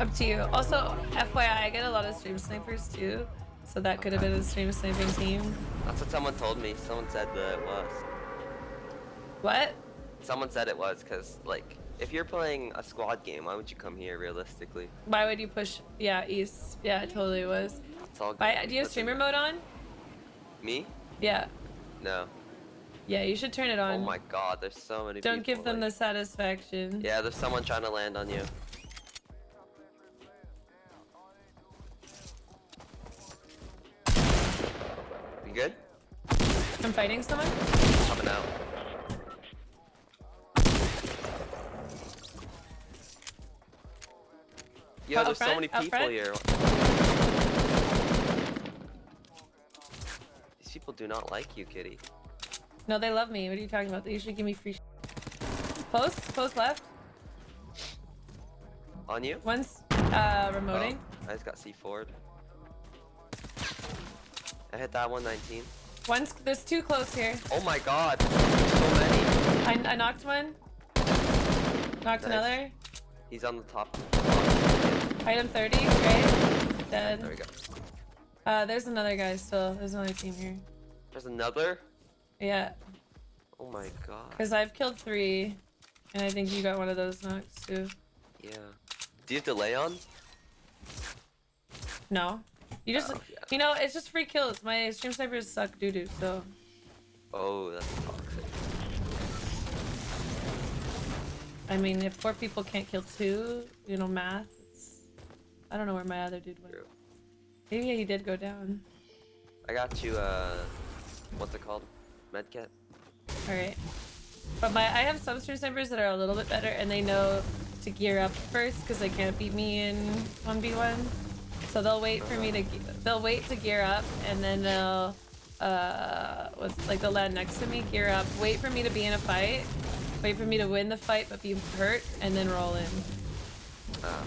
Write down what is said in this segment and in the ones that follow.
Up to you. Also, FYI, I get a lot of stream snipers too. So that could have been a stream sniping team. That's what someone told me. Someone said that it was. What? Someone said it was because, like, if you're playing a squad game, why would you come here realistically? Why would you push? Yeah, east. Yeah, it totally was. It's all Why, do you have streamer mode on? Me? Yeah. No. Yeah, you should turn it oh on. Oh my god, there's so many Don't give people, them like- the satisfaction. Yeah, there's someone trying to land on you. You good? I'm fighting someone? Coming out. Yo, Out there's so many people here. These people do not like you, kitty. No, they love me. What are you talking about? They usually give me free. sh- Post, post left. On you? One's uh remoting. Oh, I just got C4'd. I hit that 119. One's there's two close here. Oh my god, so many. I, I knocked one. Knocked Nice. another. He's on the top. Item 30. Great. Dead. There we go. Uh, there's another guy still. There's another team here. There's another. Yeah, Oh my god. because I've killed three, and I think you got one of those knocks too. Yeah. Do you have delay on? No, you just, Oh, yeah. you know, it's just free kills. My stream snipers suck doo doo. So Oh, that's toxic. I mean, if four people can't kill two, you know, math. It's, I don't know where my other dude went. True. Maybe he did go down. I got you, uh, what's it called? Medkit? All right. But my I have some stream snipers that are a little bit better, and they know to gear up first because they can't beat me in one v one. So they'll wait for me to they'll wait to gear up, and then they'll uh what's like they'll land next to me, gear up, wait for me to be in a fight, wait for me to win the fight but be hurt, and then roll in. Uh,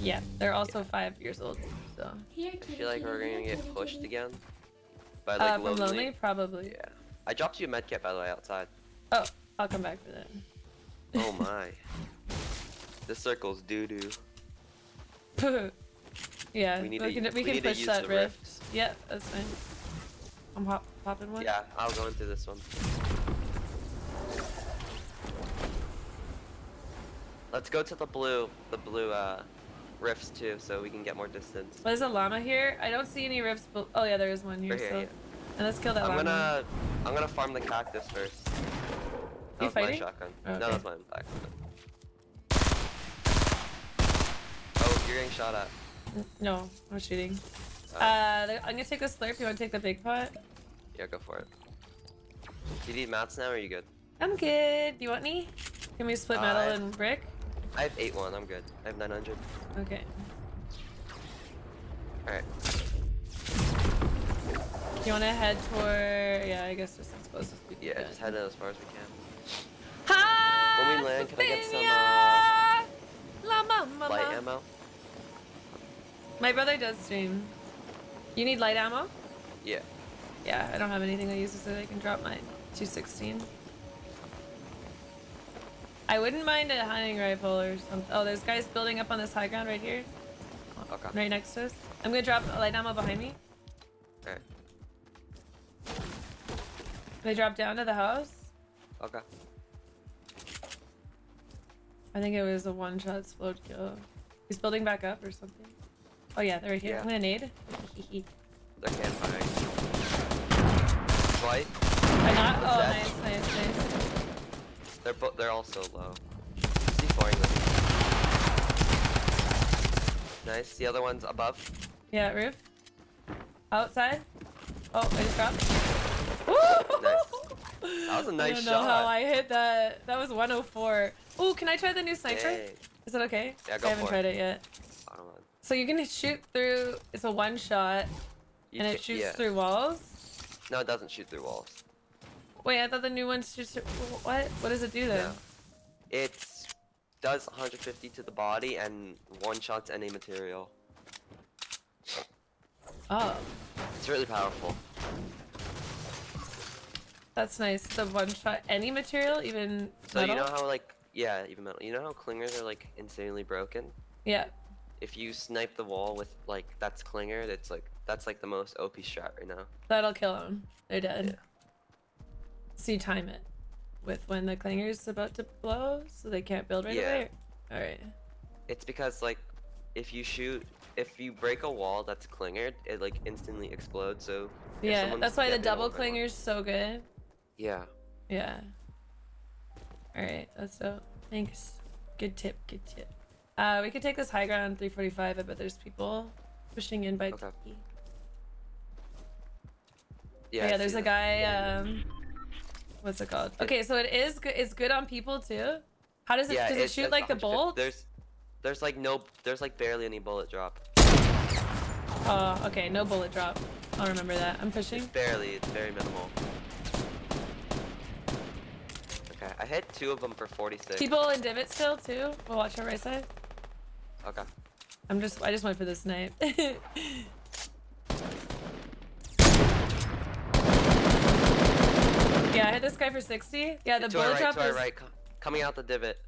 Yeah, they're also five years old. So I feel like we're gonna get pushed again. By like uh, from lonely. lonely, probably. Yeah. I dropped you a medkit by the way outside. Oh, I'll come back for that. Oh my. this circle's doo doo. yeah, We we, need to- can we, we can push that rift. rift. Yeah, that's fine. I'm hop popping one. Yeah, I'll go into this one. Let's go to the blue, the blue uh, rifts too, so we can get more distance. There's a llama here. I don't see any rifts. But oh yeah, there is one here. Right here, so. yeah. And let's kill that I'm llama. gonna, I'm gonna farm the cactus first. That You was my shotgun. Oh, No, okay. that's my back. Oh, you're getting shot at. No, I'm shooting. Uh, Uh, I'm gonna take the slurp. You wanna take the big pot? yeah, go for it. Do you need mats now, or are you good? I'm good. Do you want any? Can we split Uh, metal I- and brick? I have 8-1, I'm good. I have 900. Okay. Alright. You wanna head toward? Yeah, I guess as close as we can. Yeah, just head as far as we can. Ha! When we land, can I get some, Sophinia! Llama, uh, mama. Light ammo? My brother does stream. You need light ammo? Yeah. Yeah, I don't have anything that uses it. I can drop my 216. I wouldn't mind a hunting rifle or something. Oh, there's guys building up on this high ground right here, Okay. right next to us. I'm gonna drop a light ammo behind me. Alright. They drop down to the house. Okay. I think it was a one-shot explode kill. He's building back up or something. Oh yeah, they're right here. Yeah. I'm gonna nade. They're campfiring. White. I not. Oh, That- nice, nice, nice. They're both. They're all so low. C4ing them. Nice. The other one's above. Yeah, roof. Outside. Oh, I just dropped. Nice. That was a nice shot. I don't know shot. how I hit that. That was 104. Ooh, can I try the new sniper? Is it okay? Yeah, go I haven't tried it yet. Bottom one. So you can shoot through. It's a one shot, You and it shoots yeah. through walls. No, it doesn't shoot through walls. Wait, I thought the new one's just what? What does it do then? No. It does 150 to the body and one shots any material. Oh. It's really powerful. That's nice. The one shot any material, even So metal? you know how like yeah, even metal. You know how clingers are like insanely broken? Yeah. If you snipe the wall with like that's clinger, that's like that's like the most OP strat right now. That'll kill them. They're dead. Yeah. So you time it with when the clinger's about to blow, so they can't build right Yeah. away. All right. It's because like if you shoot if you break a wall that's clingered, it like instantly explodes. So Yeah, that's why the double clinger's so good. Yeah. Yeah. All right, that's so. Thanks. Good tip. Good tip. Uh, we could take this high ground 345. I bet there's people pushing in by Okay. Yeah. Yeah, there's a guy. Um, what's it called? Okay, so it is good. It's good on people too. How does it? Yeah, does it it's- shoot like the bolt? There's there's like no there's like barely any bullet drop. Oh, okay. No bullet drop. I'll remember that. I'm pushing. It's barely, it's very minimal. Okay, I hit two of them for 46. People in divot still too. We'll watch our right side. Okay. I'm just. I just went for the snipe. yeah, I hit this guy for 60. Yeah, the bullet right, drop to our is. right, coming out the divot.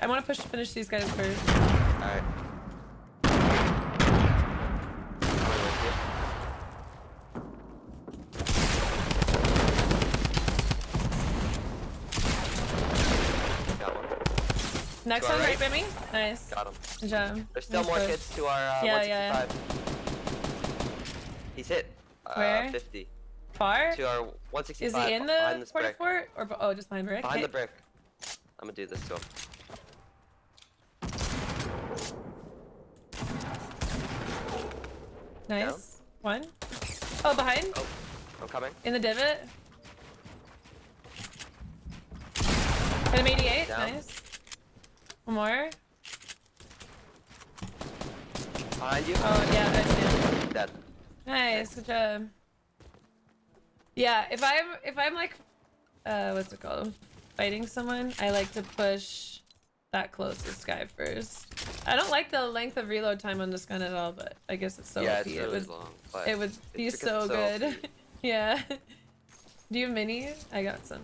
I want to push finish these guys first. Alright. Coming with you. Got one. Next one right right. by me. Nice. Got him. Good job. There's still Nice more push. kids to our uh, Yeah, yeah, 165. He's hit. Uh, Where? 50. Far? To our Is he in the brick. fort or oh, just behind brick? Behind the brick. I'm gonna do this to him. Nice. One. Oh, behind? Oh, I'm coming. In the divot. Hit him 88. Down. Nice. One more. Behind you. Oh, yeah, I see him. Dead. Nice. Good job. Yeah, if I'm if I'm like, uh, what's it called? Fighting someone, I like to push that closest guy first. I don't like the length of reload time on this gun at all, but I guess it's so yeah, OP. it's it would long. But it would be so good. Yeah. Do you have mini? I got some.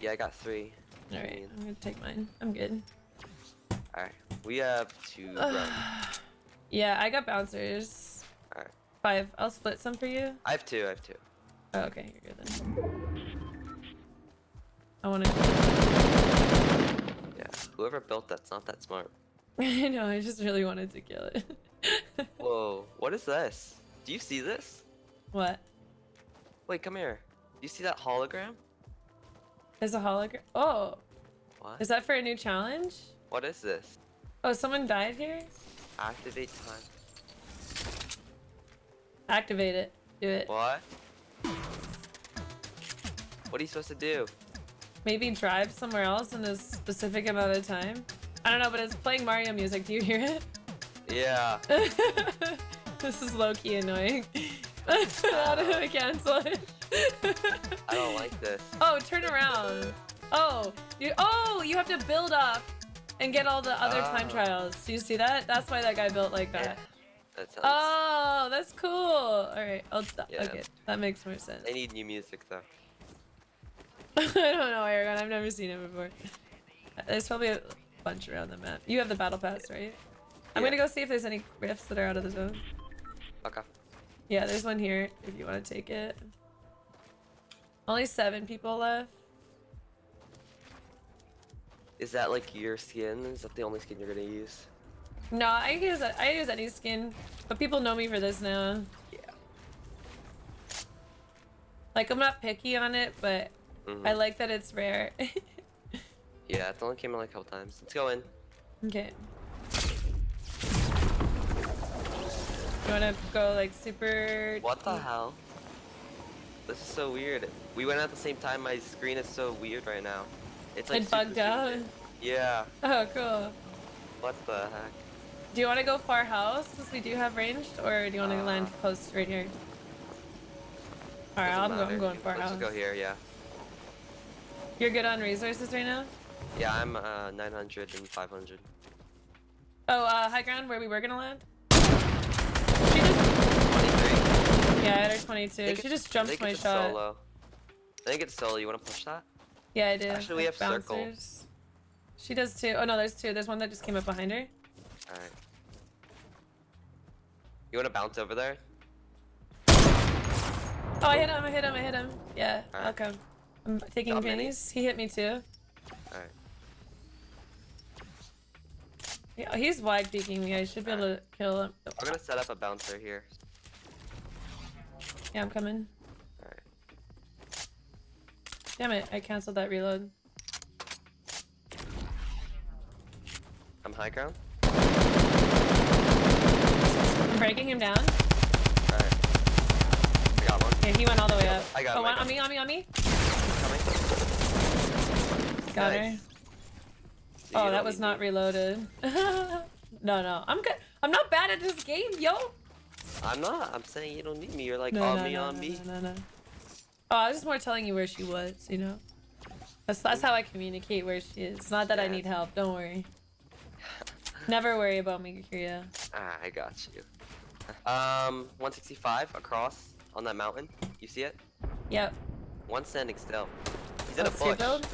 Yeah, I got three. All right, I'm gonna take mine. I'm good. Alright. We have two. Yeah, I got bouncers. Alright. Five. I'll split some for you. I have two, I have two. Oh, okay, you're good then. I want to. Yeah. Whoever built that's not that smart. I know. I just really wanted to kill it. Whoa, what is this? Do you see this? what? Wait, come here. Do you see that hologram? There's a hologram. Oh, What? is that for a new challenge? What is this? Oh, someone died here. Activate time. Activate it. Do it. What? What are you supposed to do? Maybe drive somewhere else in a specific amount of time. I don't know, but it's playing Mario music. Do you hear it? Yeah. this is low key annoying. How do I cancel it? I don't like this. Oh, turn around. Oh, you. Oh, you have to build up and get all the other time Ah. trials. Do you see that? That's why that guy built like that. That sounds. Oh, that's cool. All right, I'll stop. Yeah. Okay, that makes more sense. They need new music though. I don't know, Aragon. I've never seen it before. There's probably a bunch around the map. You have the battle pass, right? I'm Yeah. gonna go see if there's any rifts that are out of the zone. Okay. Yeah, there's one here if you want to take it. Only seven people left. Is that like your skin? Is that the only skin you're gonna use? No, I use I use any skin, but people know me for this now. Yeah. Like I'm not picky on it, but Mhm. I like that it's rare. Yeah, it only came in like a couple times. Let's go in. okay. You wanna go like super? What the hell? This is so weird. We went at the same time. My screen is so weird right now. It's like It super bugged out. weird. Yeah. Oh, cool. What the heck? Do you want to go far house since we do have ranged, or do you want to Uh, land close right here? All right, I'm, go- I'm going far Let's house. just go here. Yeah. You're good on resources right now. Yeah, I'm uh 900 and 500. Oh, uh, high ground where we were gonna land. She just 23. Yeah, I had her 22. She it- just jumped my shot. Solo. I think it's solo. You want to push that? Yeah, I did. Actually, we have circle. bouncers. She does too. Oh no, there's two. There's one that just came up behind her. All right. You want to bounce over there? Oh, I hit him. I hit him. I hit him. Yeah, I'll come. I'm taking many? pennies. He hit me too. All right. Yeah, he's wide peeking me. I should be able to kill him. I'm gonna set up a bouncer here. Yeah, I'm coming. All right. Damn it! I canceled that reload. I'm high ground. Breaking him down. All right. I got one. Yeah, he went all the way up. I got oh, him, one got on me, on me, on me. Coming. Got her. Nice. See, Oh, that was not me. reloaded. no, no, I'm good. I'm not bad at this game, yo. I'm not. I'm saying you don't need me. You're like No, on no, me, no, on me. no, no, no. Oh, I was just more telling you where she was, you know. That's that's how I communicate where she is. Not that I need help. Don't worry. Never worry about me, Kyria. Ah, I got you. Um, 165 across on that mountain. You see it? Yep. One standing still. He's in a two bush. build?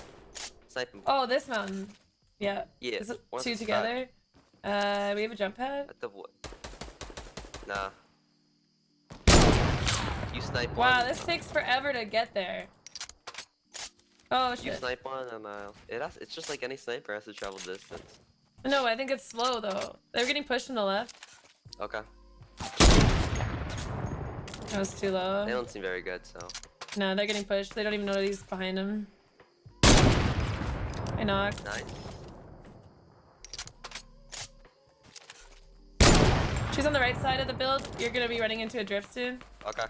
Sniping. Oh, this mountain. Yeah. yeah. Is it two together? Uh, we have a jump pad. At the wood. Nah. You snipe Wow, one. this takes forever to get there. Oh You shit. snipe one, and uh, it has, it's just like any sniper has to travel distance. No, I think it's slow though. They're getting pushed on the left. Okay. That was too low. They don't seem very good, so. No, they're getting pushed. They don't even know he's behind them. I knocked. Nice. She's on the right side of the build. You're gonna be running into a drift soon. Okay.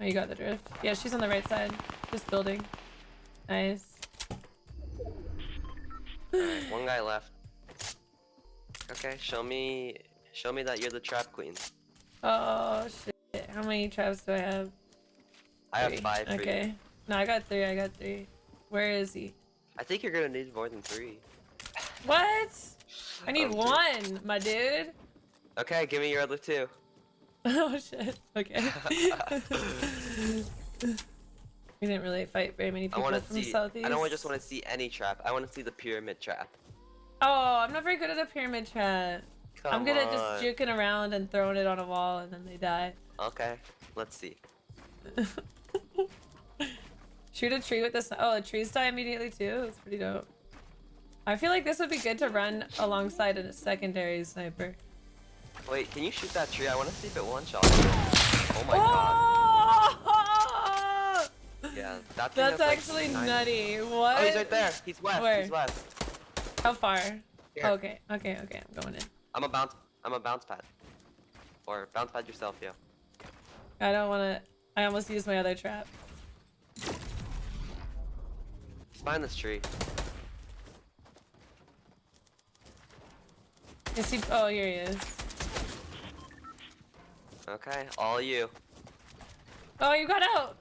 Oh, you got the drift. Yeah, she's on the right side. Just building. Nice. One guy left. Okay, show me, show me that you're the trap queen. Oh shit. How many traps do I have? I have five Okay. you. No, I got three. I got three. Where is he? I think you're gonna need more than three. What? I need Um, one, my dude. Okay, give me your other two. Oh shit. Okay. we didn't really fight very many people want to from see. southeast. I don't just want to see any trap. I want to see the pyramid trap. Oh, I'm not very good at a pyramid trap. Come I'm good at just juking around and throwing it on a wall and then they die. Okay, let's see. Shoot a tree with this. Oh, the trees die immediately too. That's pretty dope. I feel like this would be good to run alongside a secondary sniper. Wait, can you shoot that tree? I want to see if it one shot. Oh my god. oh! Yeah, that That's like, actually nine- nutty. What? Oh, he's right there. He's west. Where? He's west. How far? Okay, okay, okay. I'm going in. I'm a bounce. I'm a bounce pad. Or bounce pad yourself, yeah. I don't want to. I almost used my other trap. Behind this tree. Is he? Oh, here he is. Okay, all you. Oh, you got out.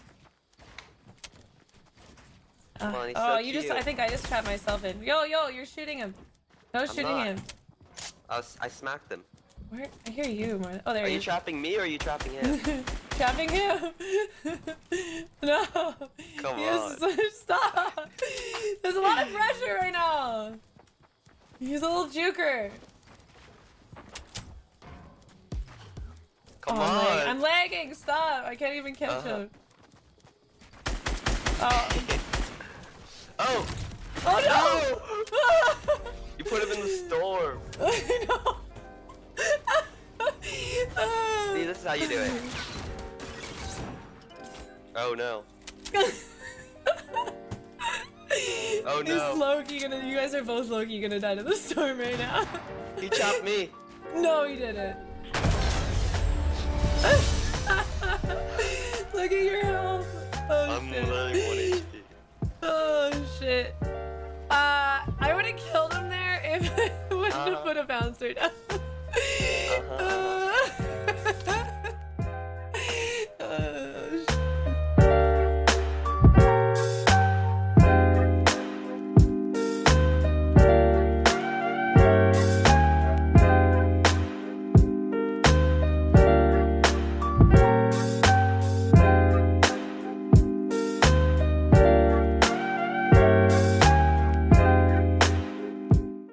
Come Uh, on, he's oh, so you just... I think I just trapped myself in. Yo, yo, you're shooting him. No shooting not. him. I, was, I smacked him. Where? I hear you more. Oh, there Are he you trapping me or are you trapping him? Trapping him. no. Come Yes, on. Stop. There's a lot of pressure right now. He's a little juker. Come Oh, I'm, on. I'm lagging. Stop. I can't even catch Uh-huh. him. Oh. oh! Oh no! You put him in the storm. I know. See, this is how you do it. Oh no. Oh, no. Is low key gonna? You guys are both low key gonna die to the storm right now. He chopped me. No, he didn't. Look at your health. Oh I'm shit. literally 1 HP. Oh shit. Uh, I would have killed him there if I wouldn't have Uh-huh. put a bouncer down. Uh-huh.